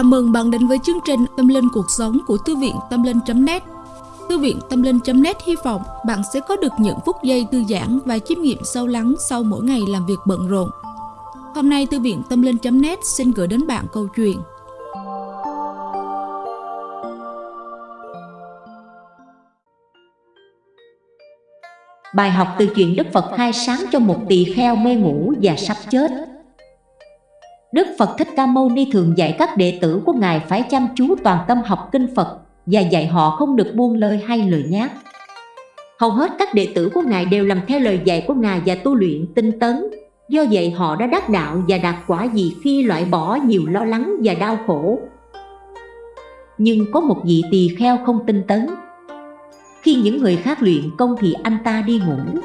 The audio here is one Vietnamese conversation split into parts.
Chào mừng bạn đến với chương trình Tâm Linh Cuộc Sống của Thư viện Tâm Linh.net Thư viện Tâm Linh.net hy vọng bạn sẽ có được những phút giây thư giãn và chiêm nghiệm sâu lắng sau mỗi ngày làm việc bận rộn. Hôm nay, Thư viện Tâm Linh.net xin gửi đến bạn câu chuyện. Bài học từ chuyện Đức Phật khai sáng cho một tỳ kheo mê ngủ và sắp chết. Đức Phật Thích Ca Mâu Ni thường dạy các đệ tử của Ngài phải chăm chú toàn tâm học kinh Phật và dạy họ không được buông lời hay lời nhát. Hầu hết các đệ tử của Ngài đều làm theo lời dạy của Ngài và tu luyện tinh tấn. Do vậy, họ đã đắc đạo và đạt quả gì khi loại bỏ nhiều lo lắng và đau khổ. Nhưng có một vị tỳ kheo không tinh tấn. Khi những người khác luyện công thì anh ta đi ngủ.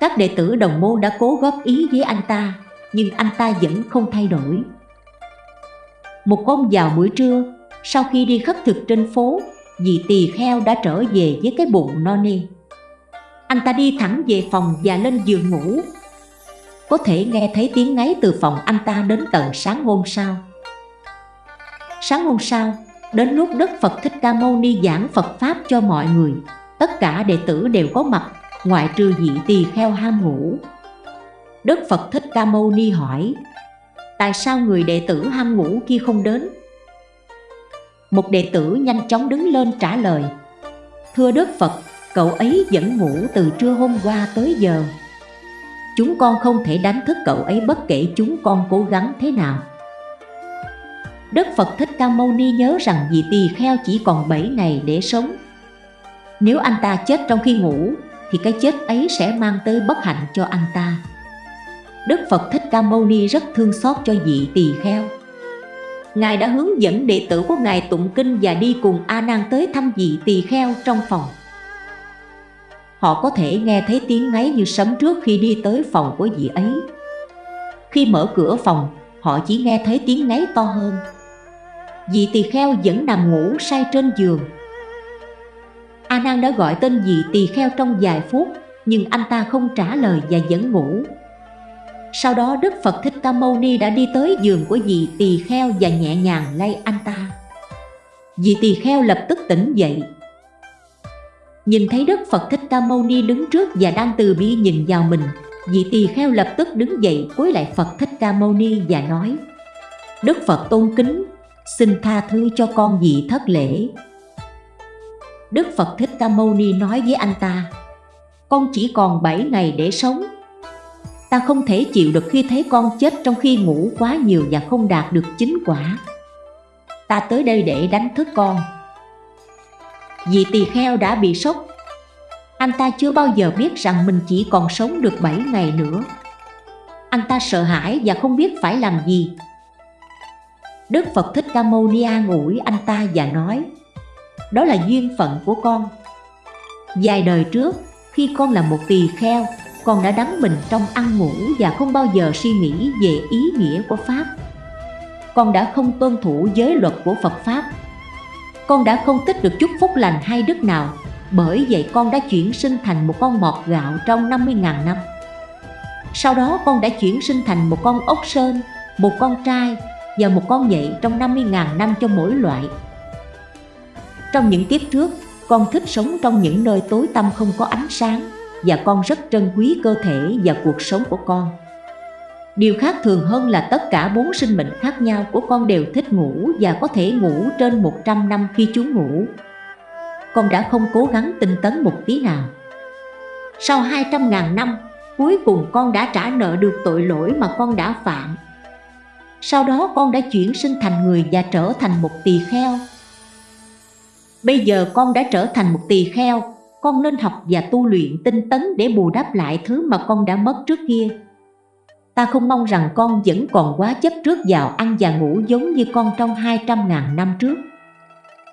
Các đệ tử đồng môn đã cố góp ý với anh ta nhưng anh ta vẫn không thay đổi. Một hôm vào buổi trưa, sau khi đi khất thực trên phố, dì tỳ kheo đã trở về với cái bụng no nê. Anh ta đi thẳng về phòng và lên giường ngủ. Có thể nghe thấy tiếng ngáy từ phòng anh ta đến tận sáng hôm sau. Sáng hôm sau, đến lúc Đức Phật Thích Ca Mâu Ni giảng Phật Pháp cho mọi người, tất cả đệ tử đều có mặt, ngoại trừ dị tỳ kheo ham ngủ. Đức Phật Thích Ca Mâu Ni hỏi Tại sao người đệ tử ham ngủ kia không đến? Một đệ tử nhanh chóng đứng lên trả lời Thưa Đức Phật, cậu ấy vẫn ngủ từ trưa hôm qua tới giờ. Chúng con không thể đánh thức cậu ấy bất kể chúng con cố gắng thế nào. Đức Phật Thích Ca Mâu Ni nhớ rằng vị tỳ kheo chỉ còn 7 ngày để sống. Nếu anh ta chết trong khi ngủ Thì cái chết ấy sẽ mang tới bất hạnh cho anh ta. Đức Phật Thích Ca Mâu Ni rất thương xót cho vị tỳ kheo. Ngài đã hướng dẫn đệ tử của Ngài tụng kinh và đi cùng A Nan tới thăm vị tỳ kheo trong phòng. Họ có thể nghe thấy tiếng ngáy như sấm trước khi đi tới phòng của vị ấy. Khi mở cửa phòng, họ chỉ nghe thấy tiếng ngáy to hơn. Vị tỳ kheo vẫn nằm ngủ say trên giường. A Nan đã gọi tên vị tỳ kheo trong vài phút, nhưng anh ta không trả lời và vẫn ngủ. Sau đó Đức Phật Thích Ca Mâu Ni đã đi tới giường của vị tỳ kheo và nhẹ nhàng lay anh ta. Vị tỳ kheo lập tức tỉnh dậy. Nhìn thấy Đức Phật Thích Ca Mâu Ni đứng trước và đang từ bi nhìn vào mình, vị tỳ kheo lập tức đứng dậy cúi lại Phật Thích Ca Mâu Ni và nói: Đức Phật tôn kính, xin tha thứ cho con vị thất lễ. Đức Phật Thích Ca Mâu Ni nói với anh ta: Con chỉ còn 7 ngày để sống Ta không thể chịu được khi thấy con chết trong khi ngủ quá nhiều và không đạt được chính quả. Ta tới đây để đánh thức con. Vì tỳ kheo đã bị sốc. Anh ta chưa bao giờ biết rằng mình chỉ còn sống được 7 ngày nữa. Anh ta sợ hãi và không biết phải làm gì. Đức Phật Thích Ca Mâu Ni an ủi anh ta và nói Đó là duyên phận của con. Vài đời trước, khi con là một tỳ kheo con đã đắm mình trong ăn ngủ và không bao giờ suy nghĩ về ý nghĩa của Pháp. Con đã không tuân thủ giới luật của Phật Pháp. Con đã không tích được chút phúc lành hay đức nào, bởi vậy con đã chuyển sinh thành một con mọt gạo trong 50.000 năm. Sau đó con đã chuyển sinh thành một con ốc sơn, một con trai và một con nhện trong 50.000 năm cho mỗi loại. Trong những kiếp trước, con thích sống trong những nơi tối tăm không có ánh sáng và con rất trân quý cơ thể và cuộc sống của con. Điều khác thường hơn là tất cả bốn sinh mệnh khác nhau của con đều thích ngủ và có thể ngủ trên 100 năm khi chúng ngủ. Con đã không cố gắng tinh tấn một tí nào. Sau 200.000 năm, cuối cùng con đã trả nợ được tội lỗi mà con đã phạm. Sau đó con đã chuyển sinh thành người và trở thành một tỳ kheo. Bây giờ con đã trở thành một tỳ kheo con nên học và tu luyện tinh tấn để bù đắp lại thứ mà con đã mất trước kia. Ta không mong rằng con vẫn còn quá chấp trước vào ăn và ngủ giống như con trong 200.000 năm trước.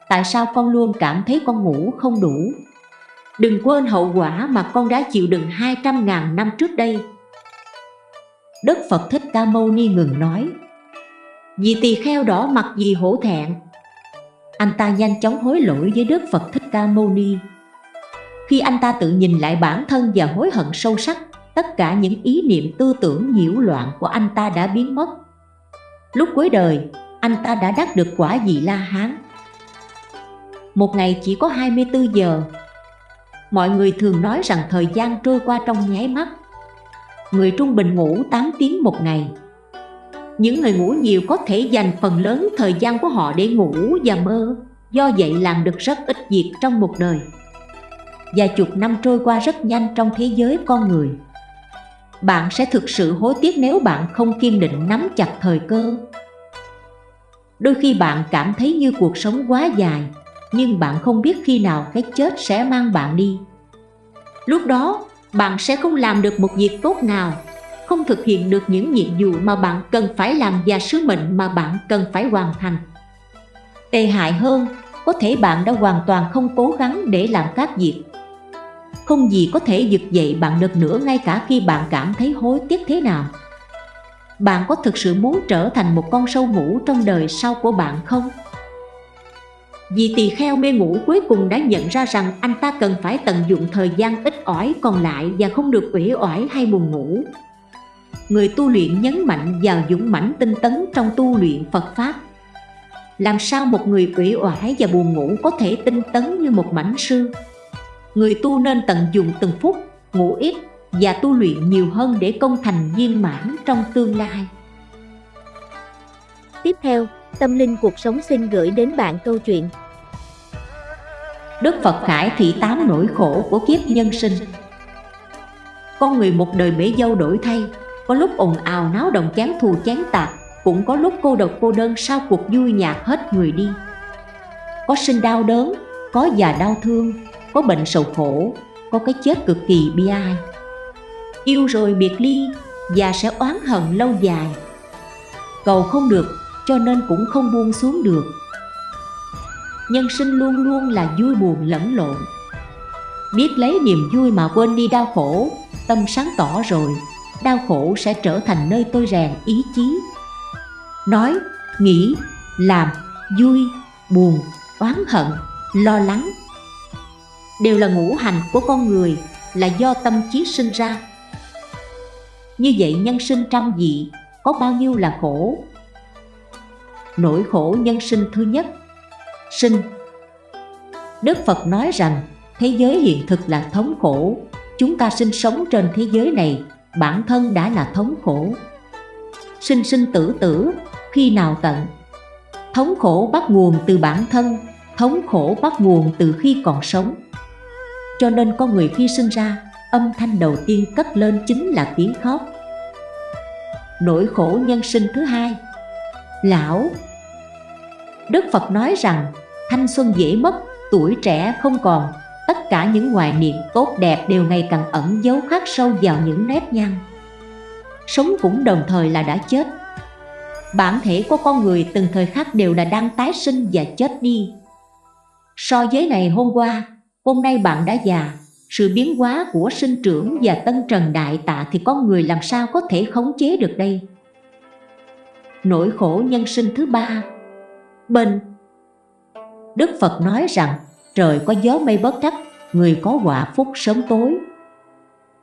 Tại sao con luôn cảm thấy con ngủ không đủ? Đừng quên hậu quả mà con đã chịu đựng 200.000 năm trước đây. Đức Phật Thích Ca Mâu Ni ngừng nói, Vì tỳ kheo đỏ mặt vì hổ thẹn Anh ta nhanh chóng hối lỗi với Đức Phật Thích Ca Mâu Ni khi anh ta tự nhìn lại bản thân và hối hận sâu sắc, tất cả những ý niệm tư tưởng nhiễu loạn của anh ta đã biến mất. Lúc cuối đời, anh ta đã đắc được quả vị La Hán. Một ngày chỉ có 24 giờ. Mọi người thường nói rằng thời gian trôi qua trong nháy mắt. Người trung bình ngủ 8 tiếng một ngày. Những người ngủ nhiều có thể dành phần lớn thời gian của họ để ngủ và mơ, do vậy làm được rất ít việc trong một đời. Vài chục năm trôi qua rất nhanh trong thế giới con người. Bạn sẽ thực sự hối tiếc nếu bạn không kiên định nắm chặt thời cơ. Đôi khi bạn cảm thấy như cuộc sống quá dài, Nhưng bạn không biết khi nào cái chết sẽ mang bạn đi. Lúc đó, bạn sẽ không làm được một việc tốt nào, Không thực hiện được những nhiệm vụ mà bạn cần phải làm Và sứ mệnh mà bạn cần phải hoàn thành. Tệ hại hơn, Có thể bạn đã hoàn toàn không cố gắng để làm các việc. Không gì có thể giật dậy bạn được nữa ngay cả khi bạn cảm thấy hối tiếc thế nào bạn có thực sự muốn trở thành một con sâu ngủ trong đời sau của bạn không? Vì tỳ kheo mê ngủ cuối cùng đã nhận ra rằng anh ta cần phải tận dụng thời gian ít ỏi còn lại và không được uể oải hay buồn ngủ. Người tu luyện nhấn mạnh vào dũng mãnh tinh tấn trong tu luyện Phật Pháp. Làm sao một người uể oải và buồn ngủ có thể tinh tấn như một mảnh sư? Người tu nên tận dụng từng phút, ngủ ít và tu luyện nhiều hơn để công thành viên mãn trong tương lai. Tiếp theo, Tâm Linh Cuộc Sống xin gửi đến bạn câu chuyện. Đức Phật Khải thị tám nỗi khổ của kiếp nhân sinh. Con người một đời bể dâu đổi thay Có lúc ồn ào náo động chán thù chán tạc Cũng có lúc cô độc cô đơn sau cuộc vui nhạt hết người đi. Có sinh đau đớn, có già đau thương, có bệnh sầu khổ, có cái chết cực kỳ bi ai. Yêu rồi biệt ly và sẽ oán hận lâu dài. Cầu không được cho nên cũng không buông xuống được. Nhân sinh luôn luôn là vui buồn lẫn lộn. Biết lấy niềm vui mà quên đi đau khổ tâm sáng tỏ rồi đau khổ sẽ trở thành nơi tôi rèn ý chí. Nói nghĩ làm vui buồn oán hận lo lắng đều là ngũ hành của con người, là do tâm trí sinh ra. Như vậy nhân sinh trăm dị, có bao nhiêu là khổ? Nỗi khổ nhân sinh thứ nhất, sinh. Đức phật nói rằng, thế giới hiện thực là thống khổ. Chúng ta sinh sống trên thế giới này, bản thân đã là thống khổ. Sinh sinh tử tử, khi nào tận? Thống khổ bắt nguồn từ bản thân, thống khổ bắt nguồn từ khi còn sống cho nên con người khi sinh ra, âm thanh đầu tiên cất lên chính là tiếng khóc. Nỗi khổ nhân sinh thứ hai, lão. Đức phật nói rằng, thanh xuân dễ mất, tuổi trẻ không còn. Tất cả những hoài niệm tốt đẹp đều ngày càng ẩn giấu khắc sâu vào những nếp nhăn. Sống cũng đồng thời là đã chết. Bản thể của con người từng thời khắc đều là đang tái sinh và chết đi. So với ngày hôm qua hôm nay bạn đã già. Sự biến hóa của sinh trưởng và tân trần đại tạ thì con người làm sao có thể khống chế được đây? Nỗi khổ nhân sinh thứ ba. Bệnh đức phật nói rằng, trời có gió mây bất trắc người có quả phúc sớm tối.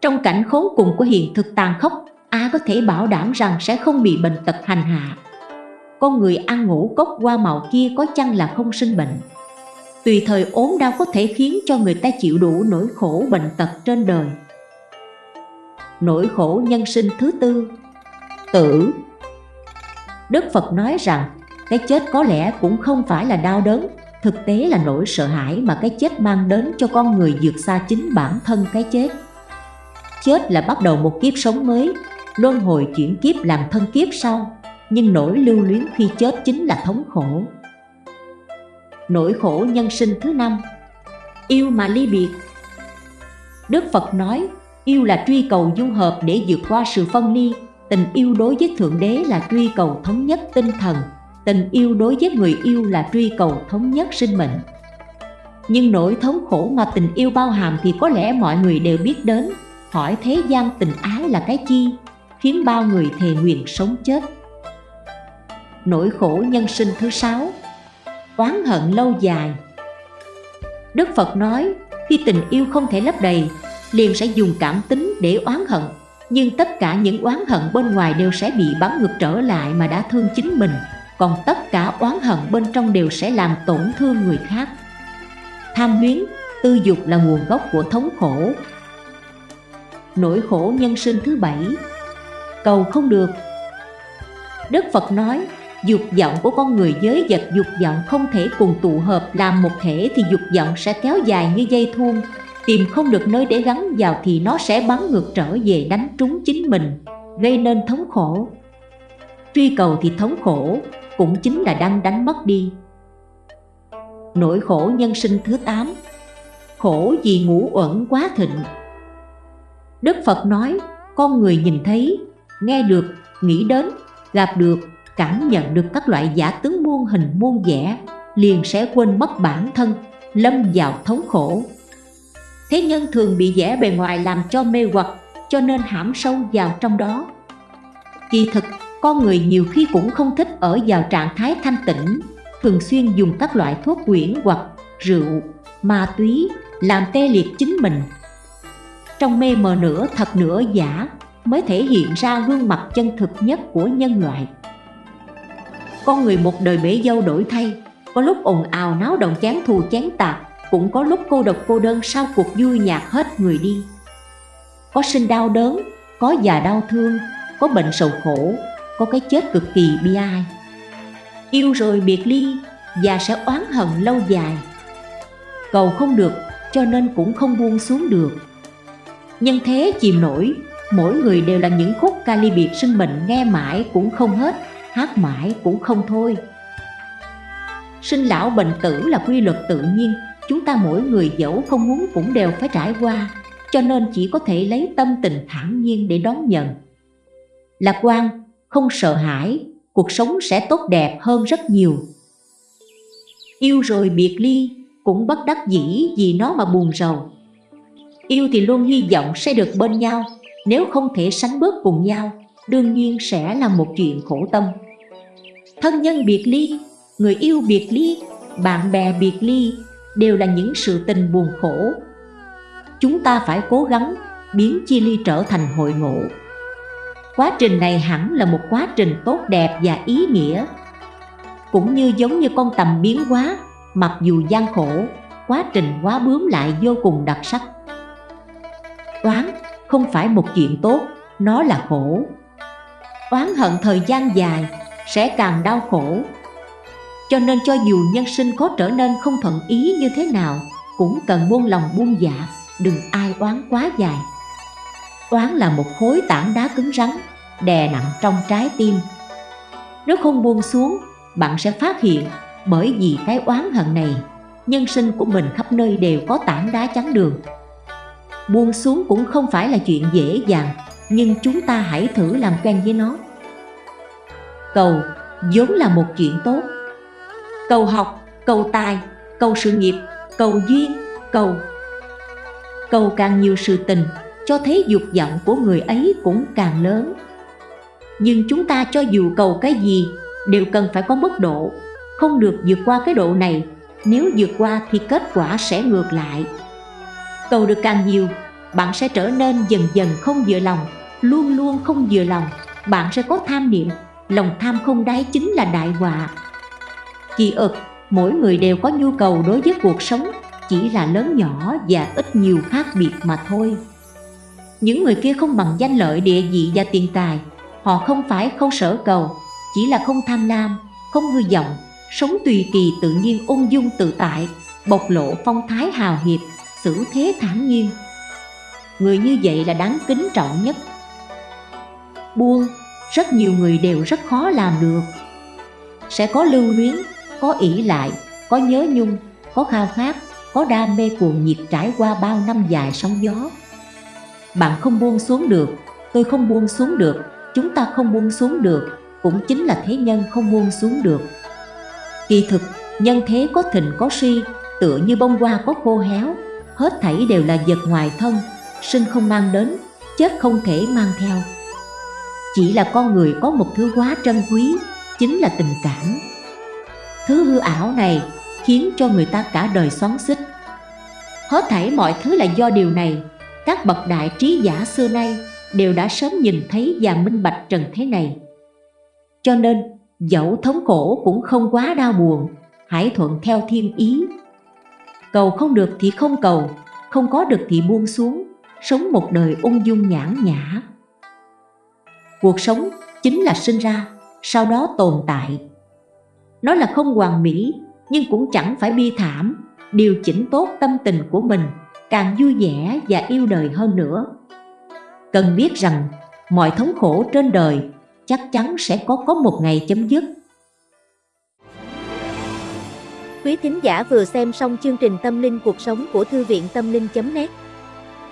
Trong cảnh khốn cùng của hiện thực tàn khốc, ai có thể bảo đảm rằng sẽ không bị bệnh tật hành hạ? Con người ăn ngủ cốc qua màu kia có chăng là không sinh bệnh? Tùy thời ốm đau có thể khiến cho người ta chịu đủ nỗi khổ bệnh tật trên đời. Nỗi khổ nhân sinh thứ tư, tử. Đức phật nói rằng, cái chết có lẽ cũng không phải là đau đớn, thực tế là nỗi sợ hãi mà cái chết mang đến cho con người vượt xa chính bản thân cái chết. Chết là bắt đầu một kiếp sống mới, luân hồi chuyển kiếp làm thân kiếp sau, nhưng nỗi lưu luyến khi chết chính là thống khổ nỗi khổ nhân sinh thứ năm. Yêu mà ly biệt. Đức phật nói, yêu là truy cầu dung hợp để vượt qua sự phân ly. Tình yêu đối với thượng đế là truy cầu thống nhất tinh thần. Tình yêu đối với người yêu là truy cầu thống nhất sinh mệnh. Nhưng nỗi thống khổ mà tình yêu bao hàm thì có lẽ mọi người đều biết đến. Hỏi thế gian tình ái là cái chi? Khiến bao người thề nguyện sống chết. Nỗi khổ nhân sinh thứ sáu oán hận lâu dài. Đức Phật nói, khi tình yêu không thể lấp đầy, liền sẽ dùng cảm tính để oán hận, nhưng tất cả những oán hận bên ngoài đều sẽ bị bắn ngược trở lại mà đã thương chính mình, còn tất cả oán hận bên trong đều sẽ làm tổn thương người khác. Tham luyến tư dục là nguồn gốc của thống khổ. Nỗi khổ nhân sinh thứ bảy, cầu không được. Đức phật nói dục vọng của con người giới vật dục vọng không thể cùng tụ hợp làm một thể thì dục vọng sẽ kéo dài như dây thun. Tìm không được nơi để gắn vào thì nó sẽ bắn ngược trở về đánh trúng chính mình gây nên thống khổ. Truy cầu thì thống khổ cũng chính là đang đánh mất đi. Nỗi khổ nhân sinh thứ 8 khổ vì ngũ uẩn quá thịnh. Đức Phật nói con người nhìn thấy, nghe được, nghĩ đến, gặp được, cảm nhận được các loại giả tướng muôn hình muôn vẻ liền sẽ quên mất bản thân, lâm vào thống khổ. Thế nhân thường bị vẻ bề ngoài làm cho mê hoặc cho nên hãm sâu vào trong đó. Kỳ thực, con người nhiều khi cũng không thích ở vào trạng thái thanh tĩnh Thường xuyên dùng các loại thuốc quyển hoặc rượu, ma túy làm tê liệt chính mình. Trong mê mờ nửa thật nửa giả mới thể hiện ra gương mặt chân thực nhất của nhân loại. Con người một đời bể dâu đổi thay. Có lúc ồn ào náo động chán thù chán tạc, cũng có lúc cô độc cô đơn sau cuộc vui nhạt hết người đi. Có sinh đau đớn có già đau thương có bệnh sầu khổ có cái chết cực kỳ bi ai. Yêu rồi biệt ly và sẽ oán hận lâu dài. Cầu không được cho nên cũng không buông xuống được. Nhân thế chìm nổi mỗi người đều là những khúc ca ly biệt sinh mệnh nghe mãi cũng không hết hát mãi cũng không thôi. Sinh lão bệnh tử là quy luật tự nhiên, chúng ta mỗi người dẫu không muốn cũng đều phải trải qua, cho nên chỉ có thể lấy tâm tình thản nhiên để đón nhận. Lạc quan, không sợ hãi, cuộc sống sẽ tốt đẹp hơn rất nhiều. Yêu rồi biệt ly, cũng bất đắc dĩ vì nó mà buồn rầu. Yêu thì luôn hy vọng sẽ được bên nhau, nếu không thể sánh bước cùng nhau, đương nhiên sẽ là một chuyện khổ tâm thân nhân biệt ly, người yêu biệt ly, bạn bè biệt ly đều là những sự tình buồn khổ. Chúng ta phải cố gắng biến chia ly trở thành hội ngộ. Quá trình này hẳn là một quá trình tốt đẹp và ý nghĩa, cũng như giống như con tầm biến hóa, mặc dù gian khổ, quá trình quá bướm lại vô cùng đặc sắc. Oán không phải một chuyện tốt, nó là khổ. Oán hận thời gian dài sẽ càng đau khổ. Cho nên cho dù nhân sinh có trở nên không thuận ý như thế nào, Cũng cần buông lòng buông dạ Đừng ai oán quá dài. Oán là một khối tảng đá cứng rắn, Đè nặng trong trái tim. Nếu không buông xuống, Bạn sẽ phát hiện Bởi vì cái oán hận này, Nhân sinh của mình khắp nơi đều có tảng đá chắn đường. Buông xuống cũng không phải là chuyện dễ dàng, Nhưng chúng ta hãy thử làm quen với nó. Cầu vốn là một chuyện tốt. Cầu học, cầu tài, cầu sự nghiệp, cầu duyên, cầu Cầu càng nhiều sự tình, cho thấy dục vọng của người ấy cũng càng lớn. Nhưng chúng ta cho dù cầu cái gì, đều cần phải có mức độ. Không được vượt qua cái độ này, nếu vượt qua thì kết quả sẽ ngược lại. Cầu được càng nhiều, bạn sẽ trở nên dần dần không vừa lòng Luôn luôn không vừa lòng, bạn sẽ có tham niệm. Lòng tham không đáy chính là đại họa. Kỳ ực, mỗi người đều có nhu cầu đối với cuộc sống Chỉ là lớn nhỏ và ít nhiều khác biệt mà thôi. Những người kia không bằng danh lợi địa vị và tiền tài Họ không phải không sở cầu Chỉ là không tham lam, không hư vọng Sống tùy kỳ tự nhiên ung dung tự tại Bộc lộ phong thái hào hiệp Xử thế thản nhiên. Người như vậy là đáng kính trọng nhất. Buông, rất nhiều người đều rất khó làm được Sẽ có lưu luyến, có ỷ lại, có nhớ nhung, có khao khát, có đam mê cuồng nhiệt trải qua bao năm dài sóng gió. Bạn không buông xuống được, tôi không buông xuống được, chúng ta không buông xuống được, cũng chính là thế nhân không buông xuống được. Kỳ thực, nhân thế có thịnh có suy, tựa như bông hoa có khô héo, hết thảy đều là vật ngoài thân, sinh không mang đến, chết không thể mang theo. Chỉ là con người có một thứ quá trân quý, chính là tình cảm, Thứ hư ảo này khiến cho người ta cả đời xoắn xích Hết thảy mọi thứ là do điều này Các bậc đại trí giả xưa nay đều đã sớm nhìn thấy và minh bạch trần thế này Cho nên Dẫu thống khổ cũng không quá đau buồn, hãy thuận theo thiên ý. Cầu không được thì không cầu, không có được thì buông xuống, sống một đời ung dung nhãn nhã. Cuộc sống chính là sinh ra, sau đó tồn tại. Nó là không hoàn mỹ, nhưng cũng chẳng phải bi thảm, điều chỉnh tốt tâm tình của mình, càng vui vẻ và yêu đời hơn nữa. Cần biết rằng, mọi thống khổ trên đời chắc chắn sẽ có có một ngày chấm dứt. Quý thính giả vừa xem xong chương trình Tâm linh cuộc sống của Thư viện Tâm linh.net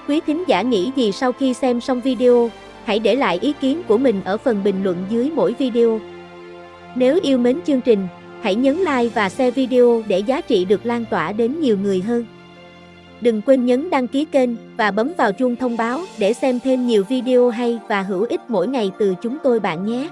Quý thính giả nghĩ gì sau khi xem xong video, hãy để lại ý kiến của mình ở phần bình luận dưới mỗi video. Nếu yêu mến chương trình, hãy nhấn like và share video để giá trị được lan tỏa đến nhiều người hơn. Đừng quên nhấn đăng ký kênh và bấm vào chuông thông báo để xem thêm nhiều video hay và hữu ích mỗi ngày từ chúng tôi bạn nhé.